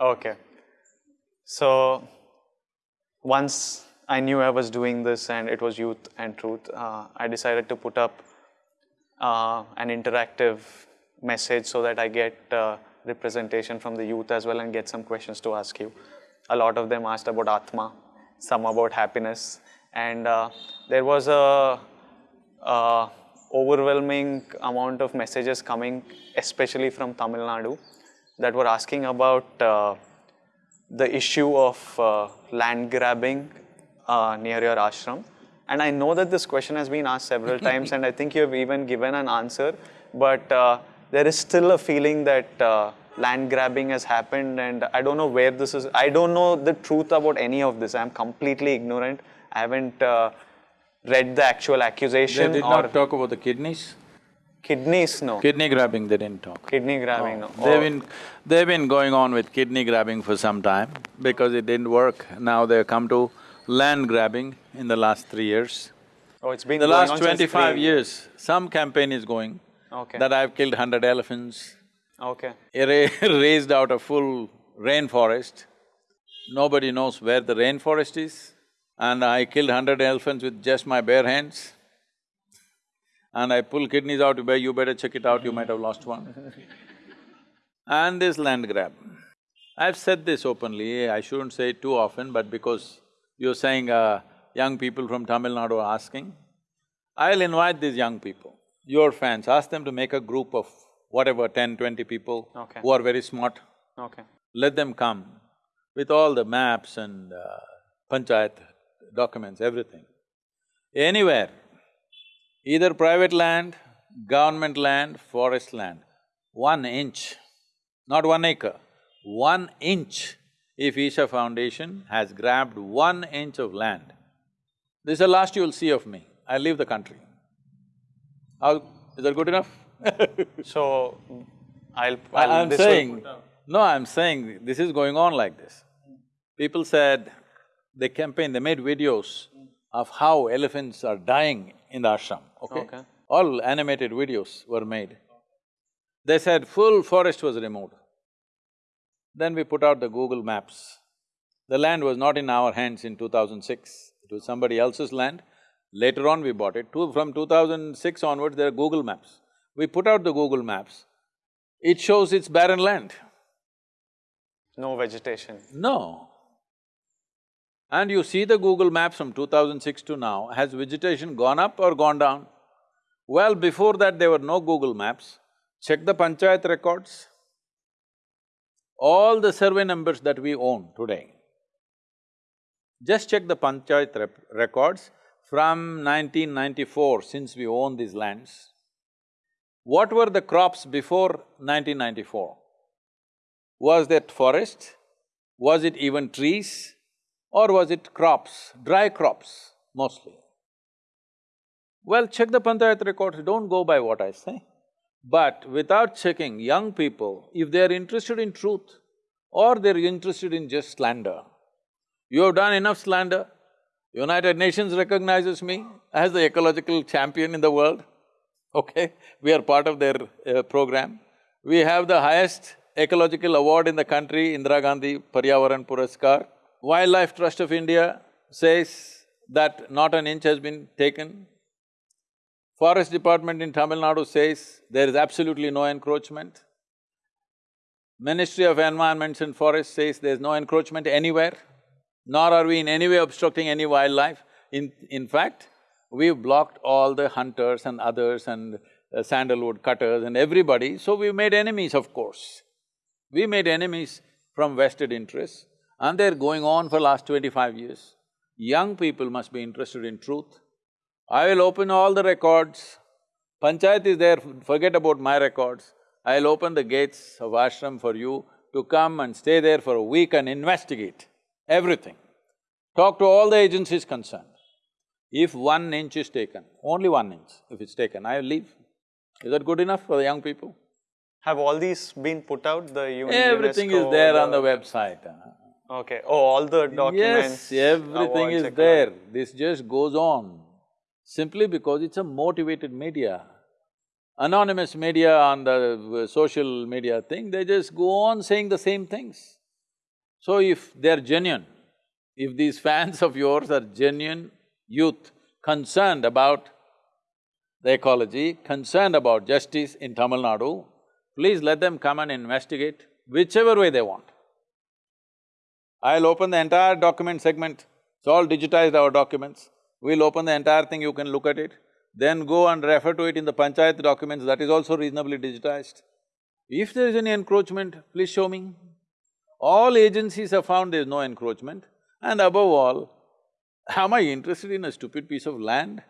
Okay. So once I knew I was doing this and it was youth and truth, uh, I decided to put up uh, an interactive message so that I get uh, representation from the youth as well and get some questions to ask you. A lot of them asked about Atma, some about happiness, and uh, there was a, a overwhelming amount of messages coming, especially from Tamil Nadu, that were asking about uh, the issue of uh, land grabbing uh, near your ashram. And I know that this question has been asked several times, and I think you have even given an answer, but uh, there is still a feeling that uh, land grabbing has happened, and I don't know where this is. I don't know the truth about any of this. I'm completely ignorant. I haven't uh, read the actual accusation. They did not talk about the kidneys. Kidneys, no. Kidney grabbing, they didn't talk. Kidney grabbing, no. They've Oh, been… they've been going on with kidney grabbing for some time because it didn't work. Now they've come to land grabbing in the last three years. oh, it's been The last twenty-five years, some campaign is going Okay. that I've killed hundred elephants, Okay. ra- raised out a full rainforest. Nobody knows where the rainforest is. And I killed hundred elephants with just my bare hands. And I pull kidneys out, you you better check it out, you might have lost one. And this land grab. I've said this openly, I shouldn't say it too often, but because you're saying uh, young people from Tamil Nadu are asking, I'll invite these young people, your fans, ask them to make a group of whatever, ten, twenty people Okay. who are very smart. Okay. Let them come with all the maps and uh, panchayat documents, everything. Anywhere, either private land, government land, forest land, one inch, not one acre, one inch, if Isha Foundation has grabbed one inch of land, this is the last you'll see of me, I leave the country. How… is that good enough? So, I'll… I'll- I'm saying, no, I'm saying this is going on like this. People said, they campaigned, they made videos of how elephants are dying in the ashram, okay? Okay. All animated videos were made. They said full forest was removed. Then we put out the Google Maps. The land was not in our hands in two thousand six, it was somebody else's land. Later on we bought it. Two, from two thousand six onwards, there are Google Maps. We put out the Google Maps, it shows it's barren land. No vegetation. No. And you see the Google Maps from two thousand six to now, has vegetation gone up or gone down? Well, before that there were no Google Maps. Check the panchayat records. All the survey numbers that we own today, just check the panchayat records from 1994, since we own these lands. What were the crops before 1994? Was that forest? Was it even trees? Or was it crops, dry crops mostly? Well, check the panchayat records, don't go by what I say. But without checking, young people, if they're interested in truth or they're interested in just slander, you have done enough slander. United Nations recognizes me as the ecological champion in the world, okay? We are part of their uh, program. We have the highest ecological award in the country, Indira Gandhi Paryavaran Puraskar. Wildlife Trust of India says that not an inch has been taken. Forest Department in Tamil Nadu says there is absolutely no encroachment. Ministry of Environment and Forests says there's no encroachment anywhere, nor are we in any way obstructing any wildlife. In… in fact, we've blocked all the hunters and others and uh, sandalwood cutters and everybody, so we've made enemies, of course. We made enemies from vested interests and they're going on for last twenty-five years. Young people must be interested in truth. I will open all the records. Panchayat is there, forget about my records. I'll open the gates of ashram for you to come and stay there for a week and investigate everything. Talk to all the agencies concerned. If one inch is taken, only one inch, if it's taken, I'll leave. Is that good enough for the young people? Have all these been put out, the UN, Everything is UNESCO, there on the website. huh? Okay, oh, all the documents, Yes, everything is there. This just goes on simply because it's a motivated media. Anonymous media on the uh, social media thing, they just go on saying the same things. So if they're genuine, if these fans of yours are genuine youth concerned about the ecology, concerned about justice in Tamil Nadu, please let them come and investigate whichever way they want. I'll open the entire document segment, it's all digitized our documents. We'll open the entire thing, you can look at it. Then go and refer to it in the panchayat documents, that is also reasonably digitized. If there is any encroachment, please show me. All agencies have found there is no encroachment. And above all, am I interested in a stupid piece of land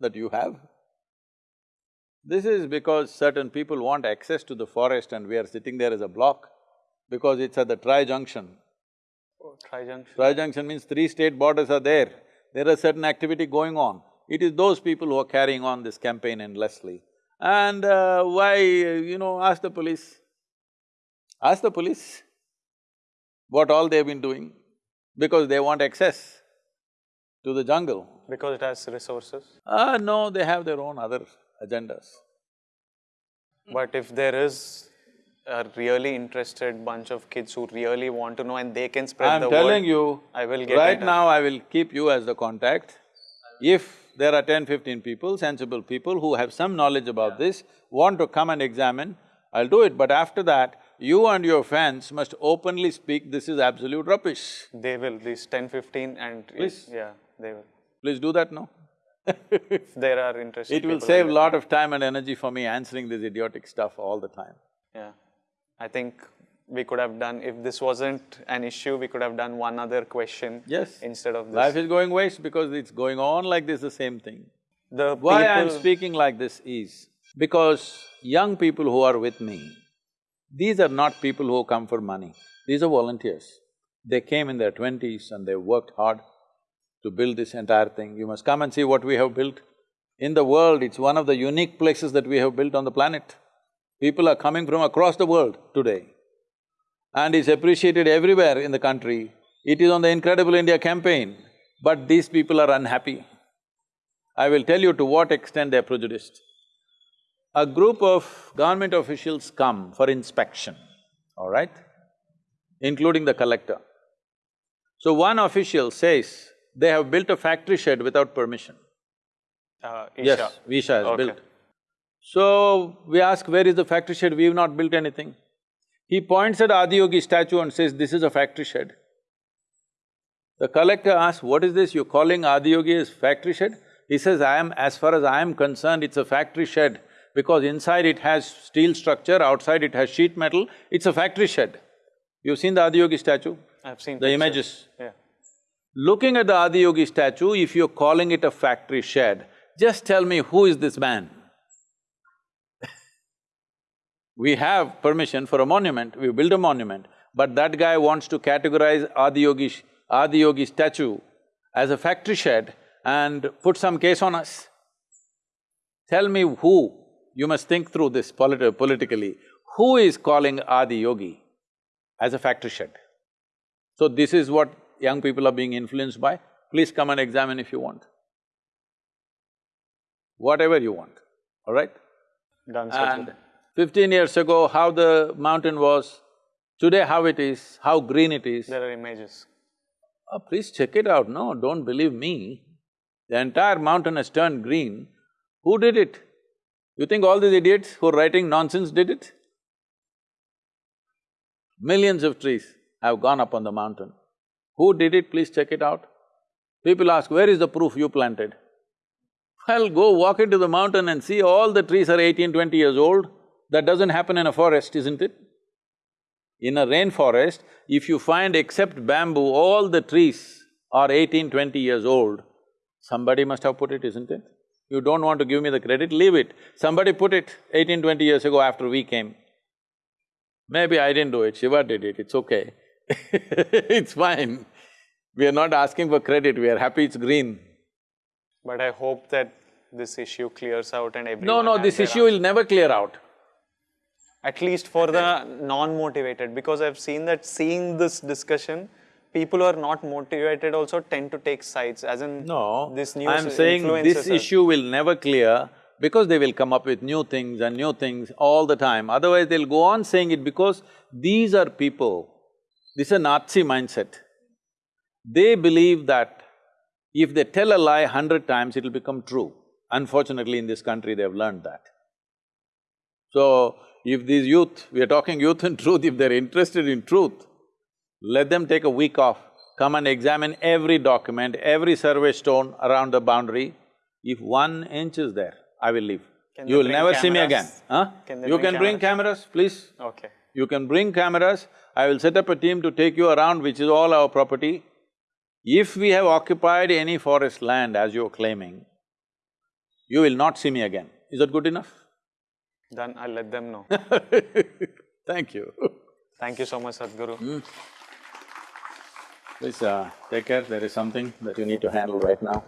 that you have? This is because certain people want access to the forest and we are sitting there as a block because it's at the tri-junction. Tri-junction. Tri-junction means three state borders are there, there is certain activity going on. It is those people who are carrying on this campaign endlessly. And uh, why, you know, ask the police. Ask the police what all they've been doing, because they want access to the jungle. Because it has resources. Ah, no, they have their own other agendas. But if there is a really interested bunch of kids who really want to know and they can spread the word. I'm telling you, I will get right now I will keep you as the contact. If there are 10, 15 people, sensible people who have some knowledge about this, want to come and examine, I'll do it. But after that, you and your fans must openly speak, this is absolute rubbish. They will, these 10, 15 and… Please. Yeah, they will. Please do that now. If there are interested It will save let- lot of time and energy for me answering this idiotic stuff all the time. Yeah. I think we could have done, if this wasn't an issue, we could have done one other question Yes. instead of this. Life is going waste because it's going on like this, the same thing. The Why I'm speaking like this is because young people who are with me, these are not people who come for money, these are volunteers. They came in their twenties and they worked hard to build this entire thing. You must come and see what we have built. In the world, it's one of the unique places that we have built on the planet. People are coming from across the world today. And it's appreciated everywhere in the country. It is on the Incredible India campaign, but these people are unhappy. I will tell you to what extent they're prejudiced. A group of government officials come for inspection, all right? Including the collector. So one official says, they have built a factory shed without permission. Uh, Isha. Yes, Isha has Okay. built. So we ask, where is the factory shed? We've not built anything. He points at Adiyogi statue and says, this is a factory shed. The collector asks, what is this, you're calling Adiyogi as factory shed? He says, I am… as far as I am concerned, it's a factory shed because inside it has steel structure, outside it has sheet metal, it's a factory shed. You've seen the Adiyogi statue? I've seen The pictures. images. Yeah. Looking at the Adiyogi statue, if you're calling it a factory shed, just tell me who is this man? We have permission for a monument, we build a monument, but that guy wants to categorize Adiyogi, Adiyogi statue as a factory shed and put some case on us. Tell me who, you must think through this polit- politically, who is calling Adiyogi as a factory shed? So this is what young people are being influenced by, please come and examine if you want. Whatever you want, all right? Done And fifteen years ago, how the mountain was, today how it is, how green it is. There are images. Oh, please check it out, no, don't believe me. The entire mountain has turned green. Who did it? You think all these idiots who are writing nonsense did it? Millions of trees have gone up on the mountain. Who did it? Please check it out. People ask, where is the proof you planted? Well, go walk into the mountain and see all the trees are 18, 20 years old. That doesn't happen in a forest, isn't it? In a rainforest, if you find except bamboo, all the trees are 18, 20 years old, somebody must have put it, isn't it? You don't want to give me the credit, leave it. Somebody put it 18, 20 years ago after we came. Maybe I didn't do it, Shiva did it, it's okay. it's fine. We are not asking for credit, we are happy it's green. But I hope that this issue clears out and everyone No, no, this issue will never clear out. At least for the non-motivated, because I've seen that seeing this discussion, people who are not motivated also tend to take sides, as in No, this news I'm saying this issue will never clear because they will come up with new things and new things all the time. Otherwise, they'll go on saying it because these are people This is a Nazi mindset. They believe that if they tell a lie hundred times, it'll become true. Unfortunately, in this country, they've learned that. So, if these youth, we are talking youth and truth, if they're interested in truth, let them take a week off, come and examine every document, every survey stone around the boundary. If one inch is there, I will leave. Can You will never see me again, huh? Can You bring can bring cameras, please. Okay. You can bring cameras, I will set up a team to take you around, which is all our property. If we have occupied any forest land as you're claiming, you will not see me again. Is that good enough? Then I'll let them know. Thank you. Thank you so much, Sadhguru. Please uh, take care, there is something that you need to handle right now.